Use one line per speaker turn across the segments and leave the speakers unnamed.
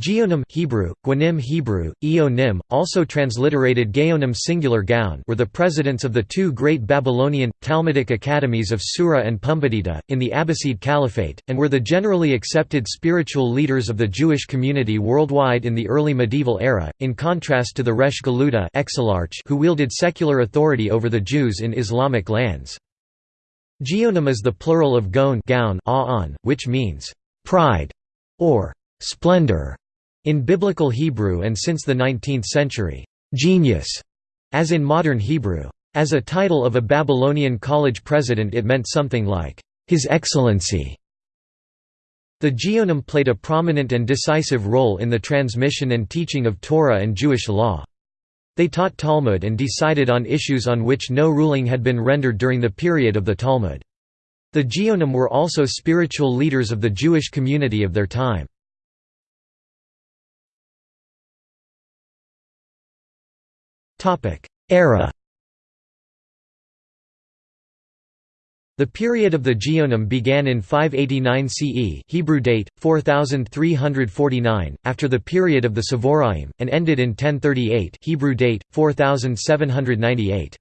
Geonim Hebrew, Gwanim Hebrew, Eonim, also transliterated Gaonim singular Gaon were the presidents of the two great Babylonian, Talmudic academies of Sura and Pumbedita, in the Abbasid Caliphate, and were the generally accepted spiritual leaders of the Jewish community worldwide in the early medieval era, in contrast to the Resh Galuta who wielded secular authority over the Jews in Islamic lands. Geonim is the plural of Gaon, which means, "'pride' or "'splendor' In Biblical Hebrew and since the 19th century, genius, as in modern Hebrew. As a title of a Babylonian college president it meant something like, His Excellency. The Geonim played a prominent and decisive role in the transmission and teaching of Torah and Jewish law. They taught Talmud and decided on issues on which no ruling had been rendered during the period of the Talmud. The Geonim were also spiritual leaders of the Jewish community of their time. Era The period of the Geonim began in 589 CE Hebrew date, 4349, after the period of the Savoraim, and ended in 1038 Hebrew date, 4798.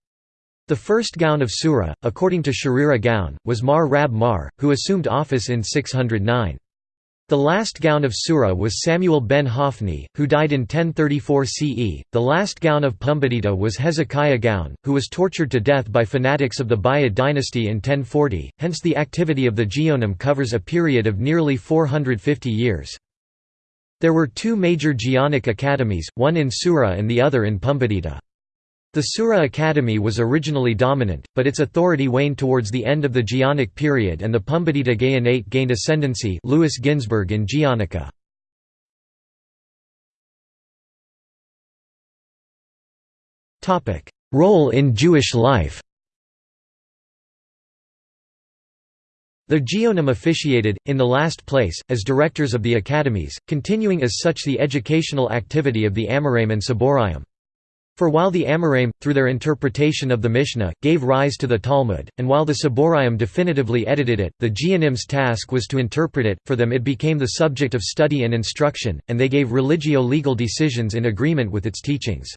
The first Gaon of Sura, according to Sharira Gaon, was Mar Rab Mar, who assumed office in 609. The last Gaon of Sura was Samuel ben Hophni, who died in 1034 CE. The last Gaon of Pumbedita was Hezekiah Gaon, who was tortured to death by fanatics of the Buyid dynasty in 1040, hence the activity of the Geonim covers a period of nearly 450 years. There were two major Geonic academies, one in Sura and the other in Pumbedita. The Sura Academy was originally dominant, but its authority waned towards the end of the Geonic period and the Pumbedita Gaonate gained ascendancy Louis Ginzberg in Geonica. Role in Jewish life The Geonim officiated, in the last place, as directors of the academies, continuing as such the educational activity of the Amoraim and Saboraim. For while the Amoraim, through their interpretation of the Mishnah, gave rise to the Talmud, and while the Saboraim definitively edited it, the Geonim's task was to interpret it, for them it became the subject of study and instruction, and they gave religio-legal decisions in agreement with its teachings.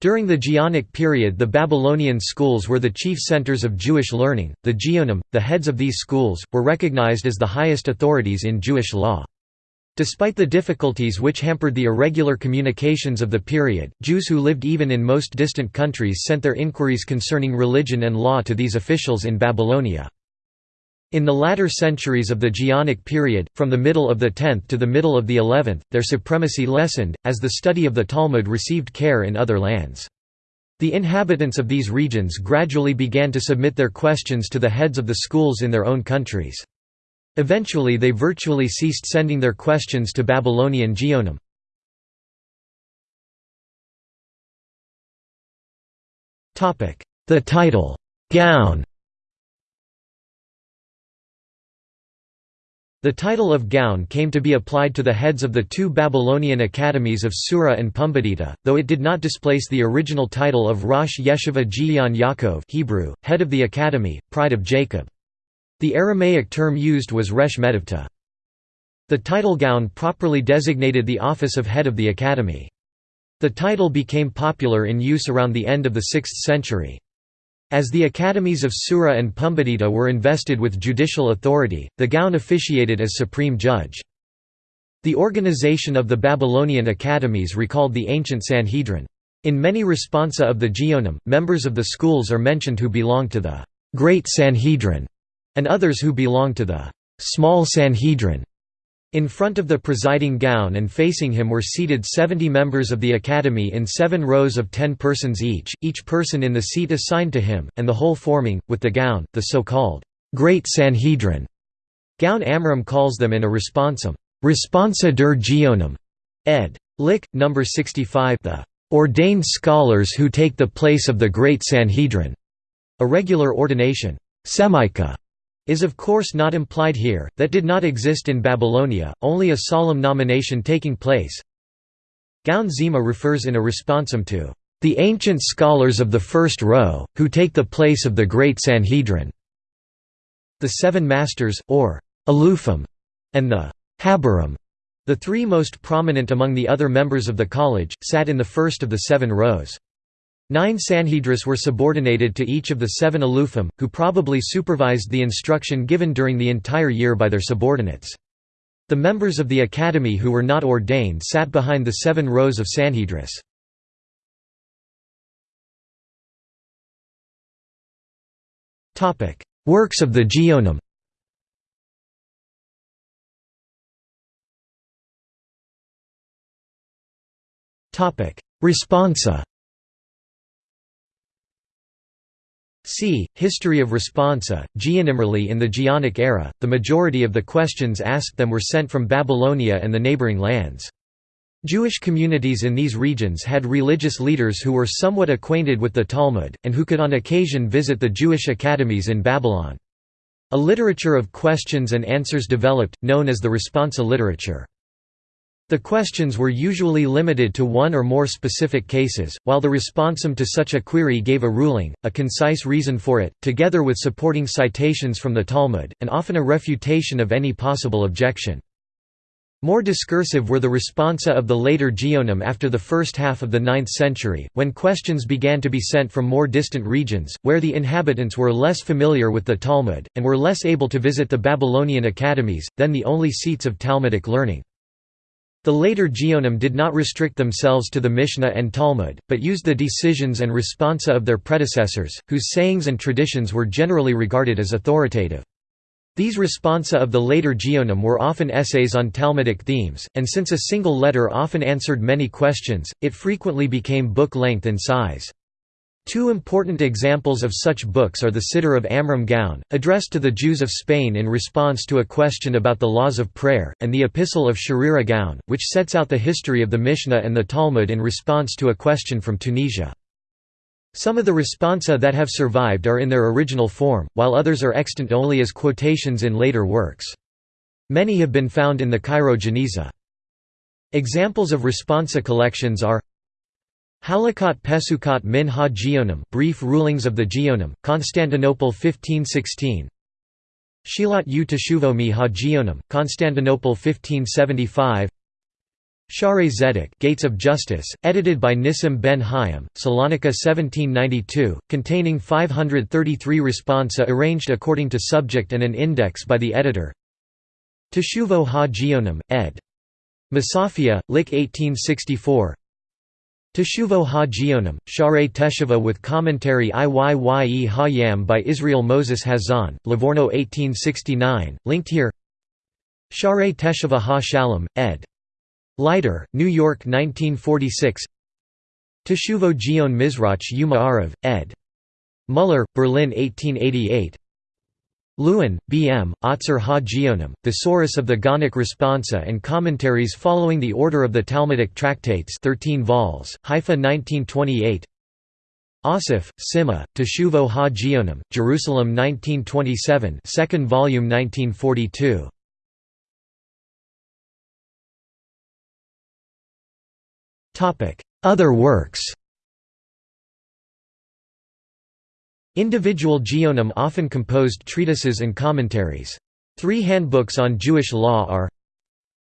During the Geonic period the Babylonian schools were the chief centers of Jewish learning, the Geonim, the heads of these schools, were recognized as the highest authorities in Jewish law. Despite the difficulties which hampered the irregular communications of the period, Jews who lived even in most distant countries sent their inquiries concerning religion and law to these officials in Babylonia. In the latter centuries of the Geonic period, from the middle of the 10th to the middle of the 11th, their supremacy lessened, as the study of the Talmud received care in other lands. The inhabitants of these regions gradually began to submit their questions to the heads of the schools in their own countries. Eventually they virtually ceased sending their questions to Babylonian Geonim. The title, Gaon The title of Gaon came to be applied to the heads of the two Babylonian academies of Sura and Pumbedita, though it did not displace the original title of Rosh Yeshiva Gion Yaakov Hebrew, head of the academy, pride of Jacob. The Aramaic term used was resh metivta. The title Gaon properly designated the office of head of the academy. The title became popular in use around the end of the 6th century. As the academies of Sura and Pumbedita were invested with judicial authority, the Gaon officiated as supreme judge. The organization of the Babylonian academies recalled the ancient Sanhedrin. In many responsa of the Geonim, members of the schools are mentioned who belonged to the Great Sanhedrin and others who belong to the small Sanhedrin. In front of the presiding Gaon and facing him were seated 70 members of the Academy in seven rows of ten persons each, each person in the seat assigned to him, and the whole forming, with the Gaon, the so-called Great Sanhedrin. Gaon Amram calls them in a responsum, Responsa der Geonim, ed. Lyck, No. 65 the ordained scholars who take the place of the Great Sanhedrin, a regular ordination. Semica is of course not implied here, that did not exist in Babylonia, only a solemn nomination taking place. Gaon Zima refers in a responsum to the ancient scholars of the first row, who take the place of the great Sanhedrin. The Seven Masters, or Alufim, and the Habarim, The three most prominent among the other members of the college, sat in the first of the seven rows. Nine Sanhedrists were subordinated to each of the seven Alufim, who probably supervised the instruction given during the entire year by their subordinates. The members of the academy who were not ordained sat behind the seven rows of Sanhedrists. Works of the Geonim Responsa C. History of Responsa, Geonimrally in the Geonic era, the majority of the questions asked them were sent from Babylonia and the neighboring lands. Jewish communities in these regions had religious leaders who were somewhat acquainted with the Talmud, and who could on occasion visit the Jewish academies in Babylon. A literature of questions and answers developed, known as the responsa literature. The questions were usually limited to one or more specific cases, while the responsum to such a query gave a ruling, a concise reason for it, together with supporting citations from the Talmud, and often a refutation of any possible objection. More discursive were the responsa of the later Geonim after the first half of the 9th century, when questions began to be sent from more distant regions, where the inhabitants were less familiar with the Talmud, and were less able to visit the Babylonian academies, then the only seats of Talmudic learning. The later Geonim did not restrict themselves to the Mishnah and Talmud, but used the decisions and responsa of their predecessors, whose sayings and traditions were generally regarded as authoritative. These responsa of the later Geonim were often essays on Talmudic themes, and since a single letter often answered many questions, it frequently became book length in size. Two important examples of such books are the Siddur of Amram Gaon, addressed to the Jews of Spain in response to a question about the laws of prayer, and the Epistle of Sharira Gaon, which sets out the history of the Mishnah and the Talmud in response to a question from Tunisia. Some of the responsa that have survived are in their original form, while others are extant only as quotations in later works. Many have been found in the Cairo Geniza. Examples of responsa collections are Halakot Pesukot min ha Geonim Brief Rulings of the Geonim, Constantinople 1516 Shilat u Teshuvo mi ha Geonim, Constantinople 1575 Share Zedek Gates of Justice, edited by Nissim ben Hayim, Salonika 1792, containing 533 responsa arranged according to subject and an index by the editor. Teshuvo ha Geonim, ed. Mussafia, Lyck 1864 Teshuvo ha-Geonim, Share Teshuvah with commentary Iyye ha-Yam by Israel Moses Hazan, Livorno 1869, linked here Share Teshuvah ha-Shalom, ed. Leiter, New York 1946 Teshuvo Geon Mizrach Yuma Arav, ed. Muller, Berlin 1888 Lewin, B. M., Otzer ha-Geonim, Thesaurus of the Gaonic Responsa and Commentaries following the order of the Talmudic Tractates 13 vols, Haifa 1928 Asif, Sima, Teshuvo ha-Geonim, Jerusalem 1927 second volume 1942 Other works Individual geonim often composed treatises and commentaries. Three handbooks on Jewish law are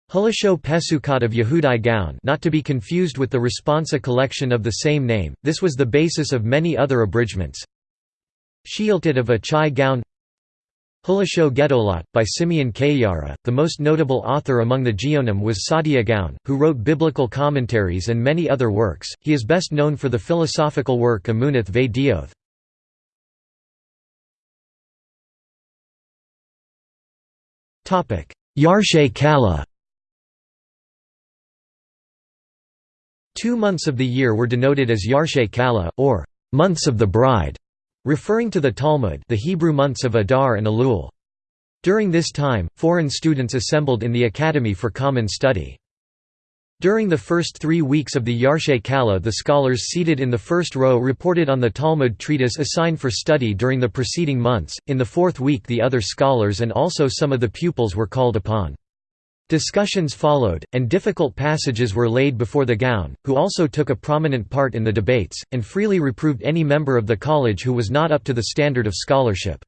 Hulasho Pesukot of Yehudai Gaon not to be confused with the Responsa collection of the same name, this was the basis of many other abridgments Sheiltot of Achai Gaon Hulasho Gedolot, by Simeon Kayara, the most notable author among the Geonim was Saadia Gaon, who wrote biblical commentaries and many other works, he is best known for the philosophical work Emunath Ve Dioth. Yarchei Kallah Two months of the year were denoted as Yarchei Kallah, or months of the bride, referring to the Talmud the Hebrew months of Adar and Elul. During this time, foreign students assembled in the academy for common study. During the first three weeks of the Yarchei Kallah the scholars seated in the first row reported on the Talmud treatise assigned for study during the preceding months, in the fourth week the other scholars and also some of the pupils were called upon. Discussions followed, and difficult passages were laid before the Gaon, who also took a prominent part in the debates, and freely reproved any member of the college who was not up to the standard of scholarship.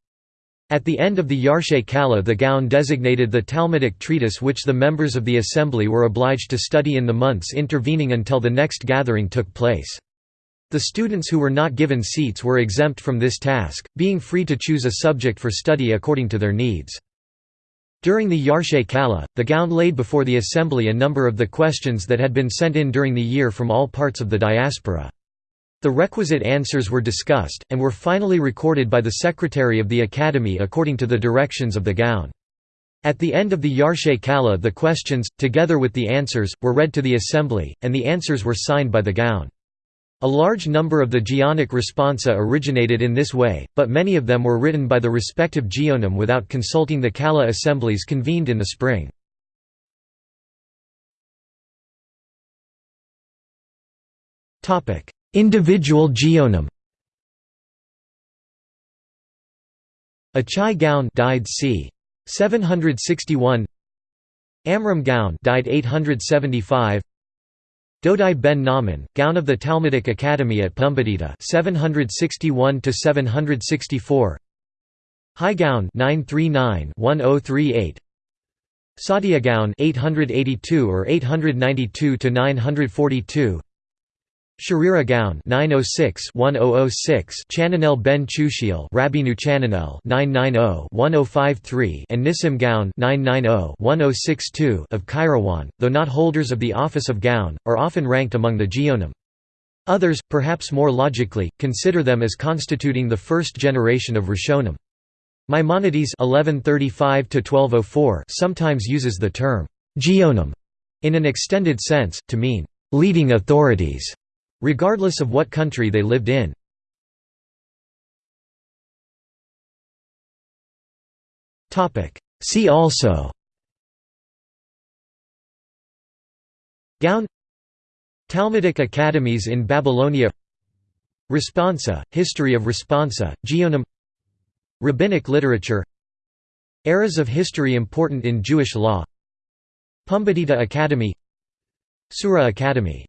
At the end of the Yarchei Kallah the Gaon designated the Talmudic treatise which the members of the assembly were obliged to study in the months intervening until the next gathering took place. The students who were not given seats were exempt from this task, being free to choose a subject for study according to their needs. During the Yarchei Kallah, the Gaon laid before the assembly a number of the questions that had been sent in during the year from all parts of the diaspora. The requisite answers were discussed, and were finally recorded by the secretary of the academy according to the directions of the Gaon. At the end of the Yarchei Kallah the questions, together with the answers, were read to the assembly, and the answers were signed by the Gaon. A large number of the Geonic responsa originated in this way, but many of them were written by the respective Geonim without consulting the Kallah assemblies convened in the spring. Individual geonim Achai Gaon died c. 761 Amram Gaon died 875 Dodai ben Naaman, Gaon of the Talmudic Academy at Pumbedita 761 to 764 Hai Gaon 939 1038 Saadia Gaon 882 or 892 to 942 Sharira Gaon 906-1006 Chananel ben Chushiel Rabbeinu Chananel 990-1053 and Nissim Gaon 990-1062 of Kairouan, though not holders of the office of Gaon, are often ranked among the Geonim. Others, perhaps more logically, consider them as constituting the first generation of Rishonim. Maimonides 1135 sometimes uses the term Geonim in an extended sense, to mean leading authorities regardless of what country they lived in. See also. Gaon. Talmudic academies in Babylonia. Responsa, History of Responsa, Geonim Rabbinic literature. Eras of history important in Jewish law. Pumbedita Academy. Sura Academy